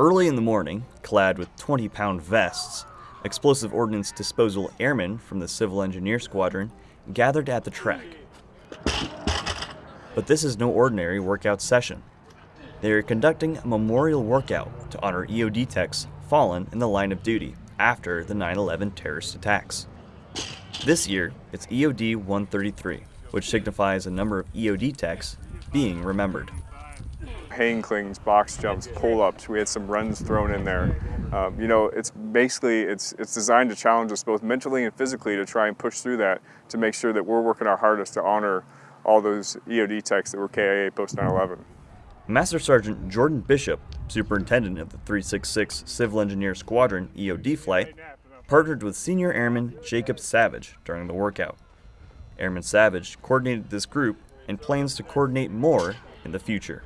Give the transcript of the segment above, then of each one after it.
Early in the morning, clad with 20 pound vests, explosive ordnance disposal airmen from the Civil Engineer Squadron gathered at the track. But this is no ordinary workout session. They are conducting a memorial workout to honor EOD techs fallen in the line of duty after the 9 11 terrorist attacks. This year, it's EOD 133, which signifies a number of EOD techs being remembered. Hang cleans, box jumps, pull-ups. We had some runs thrown in there. Um, you know, it's basically it's it's designed to challenge us both mentally and physically to try and push through that to make sure that we're working our hardest to honor all those EOD techs that were KIA post 9/11. Master Sergeant Jordan Bishop, superintendent of the 366 Civil Engineer Squadron EOD flight, partnered with Senior Airman Jacob Savage during the workout. Airman Savage coordinated this group and plans to coordinate more in the future.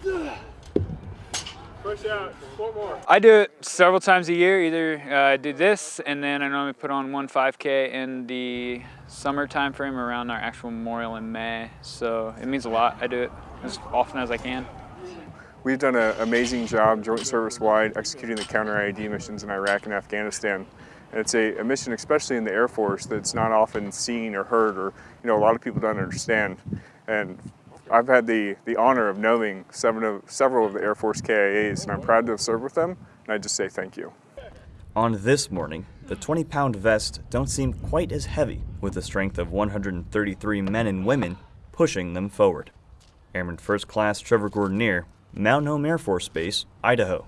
Push out, four more. I do it several times a year. Either uh, I do this, and then I normally put on one 5K in the summer time frame around our actual memorial in May. So it means a lot. I do it as often as I can. We've done an amazing job joint service wide executing the counter IED missions in Iraq and Afghanistan. And it's a, a, mission, especially in the Air Force, that's not often seen or heard or, you know, a lot of people don't understand. And I've had the, the honor of knowing several of, several of the Air Force KIAs, and I'm proud to have served with them, and I just say thank you. On this morning, the 20 pound vests don't seem quite as heavy, with the strength of 133 men and women pushing them forward. Airman First Class Trevor Gordonier, Mountain Home Air Force Base, Idaho.